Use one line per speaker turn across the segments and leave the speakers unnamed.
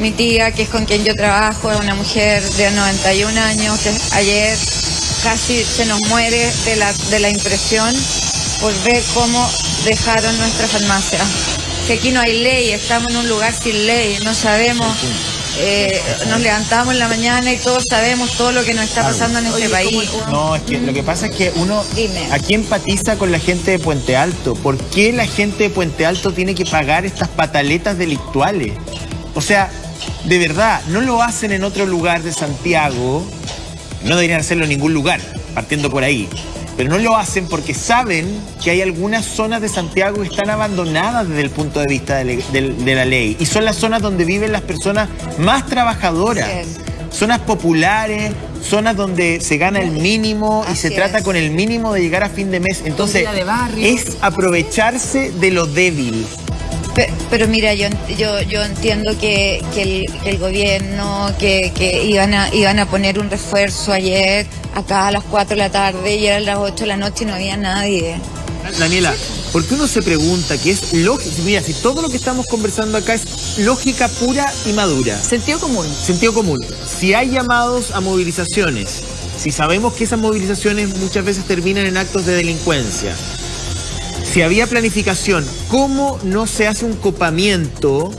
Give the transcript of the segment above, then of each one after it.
Mi tía, que es con quien yo trabajo, es una mujer de 91 años, que ayer casi se nos muere de la, de la impresión por ver cómo dejaron nuestra farmacia. Que aquí no hay ley, estamos en un lugar sin ley, no sabemos eh, nos levantamos en la mañana y todos sabemos todo lo que nos está pasando en este país.
No, es que lo que pasa es que uno aquí empatiza con la gente de Puente Alto. ¿Por qué la gente de Puente Alto tiene que pagar estas pataletas delictuales? O sea, de verdad, no lo hacen en otro lugar de Santiago. No deberían hacerlo en ningún lugar, partiendo por ahí pero no lo hacen porque saben que hay algunas zonas de Santiago que están abandonadas desde el punto de vista de, la ley y son las zonas donde viven las personas más trabajadoras. Zonas populares, zonas donde se gana el mínimo y se trata con el mínimo de llegar a fin de mes. Entonces, es aprovecharse de lo débil.
Pero, mira, yo, yo, yo entiendo que, el, gobierno, que, iban, a, iban a poner un refuerzo ayer, acá a las 4 de la tarde, y eran las 8 de la noche y no había nadie.
Daniela, ¿por qué uno se pregunta que es lógico? Mira, si todo lo que estamos conversando acá es lógica pura y madura.
Sentido común.
Sentido común. Si hay llamados a movilizaciones, si sabemos que esas movilizaciones muchas veces terminan en actos de delincuencia, si había planificación, ¿cómo no se hace un copamiento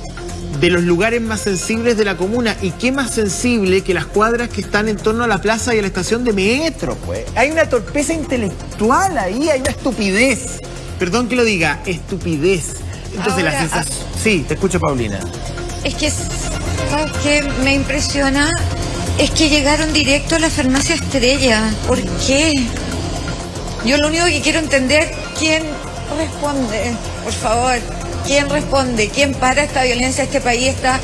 de los lugares más sensibles de la comuna? ¿Y qué más sensible que las cuadras que están en torno a la plaza y a la estación de metro? Pues? Hay una torpeza intelectual ahí, hay una estupidez. Perdón que lo diga, estupidez. Entonces la sensación... Sí, te escucho, Paulina.
Es que, ¿sabes qué me impresiona? Es que llegaron directo a la farmacia Estrella. ¿Por qué? Yo lo único que quiero entender quién responde? Por favor, ¿quién responde? ¿Quién para esta violencia? Este país está...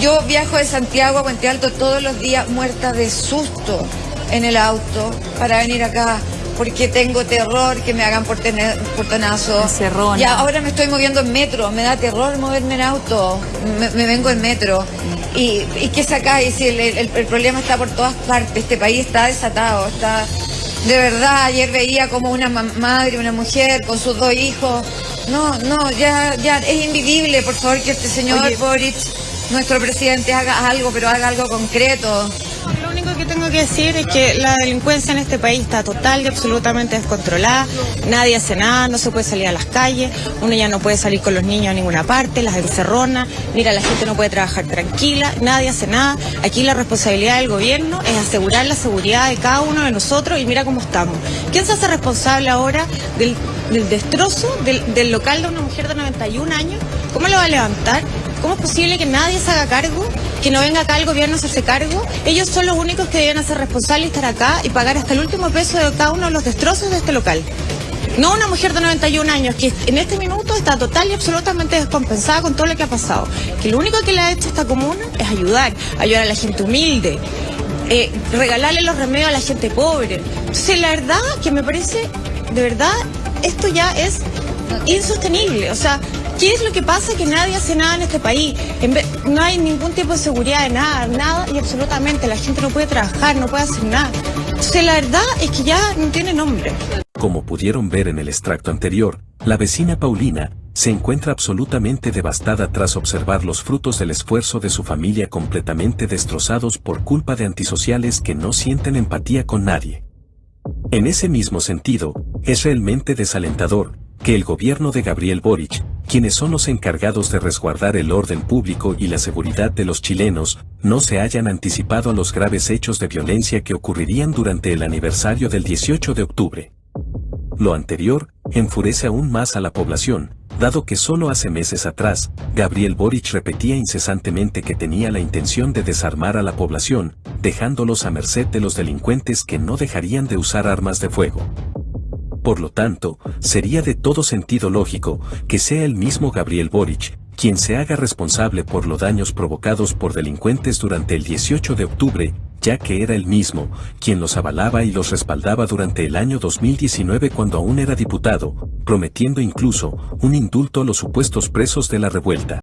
Yo viajo de Santiago a Puente Alto todos los días muerta de susto en el auto para venir acá porque tengo terror que me hagan por tener portonazo. Y ahora me estoy moviendo en metro, me da terror moverme en auto, me, vengo en metro. Y, y qué sacáis si el, problema está por todas partes, este país está desatado, está de verdad, ayer veía como una madre, una mujer con sus dos hijos. No, no, ya, ya es invivible, por favor, que este señor Boric, nuestro presidente, haga algo, pero haga algo concreto
tengo que decir es que la delincuencia en este país está total y absolutamente descontrolada. Nadie hace nada, no se puede salir a las calles, uno ya no puede salir con los niños a ninguna parte, las encerronas, mira, la gente no puede trabajar tranquila, nadie hace nada. Aquí la responsabilidad del gobierno es asegurar la seguridad de cada uno de nosotros y mira cómo estamos. ¿Quién se hace responsable ahora del, destrozo del, del local de una mujer de 91 años? ¿Cómo lo va a levantar? ¿Cómo es posible que nadie se haga cargo? Que no venga acá el gobierno a hacerse cargo. Ellos son los únicos que deben hacer responsables y estar acá y pagar hasta el último peso de cada uno de los destrozos de este local. No una mujer de 91 años que en este minuto está total y absolutamente descompensada con todo lo que ha pasado. Que lo único que le ha hecho esta comuna es ayudar, ayudar a la gente humilde, eh, regalarle los remedios a la gente pobre. Entonces, la verdad que me parece, de verdad, esto ya es insostenible. O sea, ¿Qué es lo que pasa? Que nadie hace nada en este país. no hay ningún tipo de seguridad de nada, nada y absolutamente. La gente no puede trabajar, no puede hacer nada. Entonces la verdad es que ya no tiene nombre.
Como pudieron ver en el extracto anterior, la vecina Paulina se encuentra absolutamente devastada tras observar los frutos del esfuerzo de su familia completamente destrozados por culpa de antisociales que no sienten empatía con nadie. En ese mismo sentido, es realmente desalentador que el gobierno de Gabriel Boric, quienes son los encargados de resguardar el orden público y la seguridad de los chilenos, no se hayan anticipado a los graves hechos de violencia que ocurrirían durante el aniversario del 18 de octubre. Lo anterior enfurece aún más a la población, dado que solo hace meses atrás, Gabriel Boric repetía incesantemente que tenía la intención de desarmar a la población, dejándolos a merced de los delincuentes que no dejarían de usar armas de fuego. Por lo tanto, sería de todo sentido lógico que sea el mismo Gabriel Boric quien se haga responsable por los daños provocados por delincuentes durante el 18 de octubre, ya que era el mismo quien los avalaba y los respaldaba durante el año 2019 cuando aún era diputado, prometiendo incluso un indulto a los supuestos presos de la revuelta.